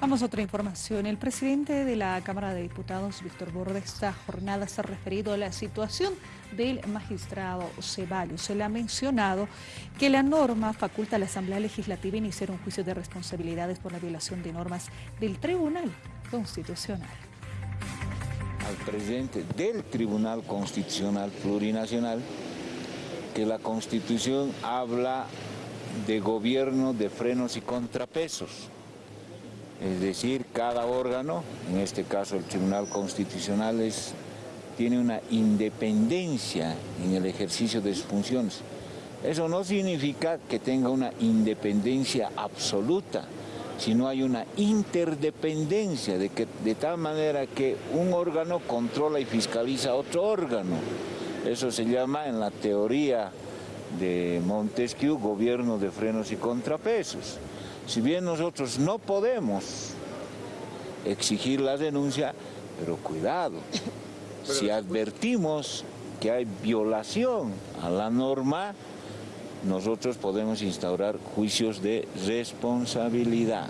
Vamos a otra información. El presidente de la Cámara de Diputados, Víctor Borda, esta jornada se ha referido a la situación del magistrado Ceballos. Se le ha mencionado que la norma faculta a la Asamblea Legislativa iniciar un juicio de responsabilidades por la violación de normas del Tribunal Constitucional. Al presidente del Tribunal Constitucional Plurinacional que la Constitución habla de gobierno de frenos y contrapesos es decir, cada órgano, en este caso el Tribunal Constitucional, tiene una independencia en el ejercicio de sus funciones. Eso no significa que tenga una independencia absoluta, sino hay una interdependencia, de, que, de tal manera que un órgano controla y fiscaliza otro órgano. Eso se llama en la teoría de Montesquieu gobierno de frenos y contrapesos. Si bien nosotros no podemos exigir la denuncia, pero cuidado, si advertimos que hay violación a la norma, nosotros podemos instaurar juicios de responsabilidad.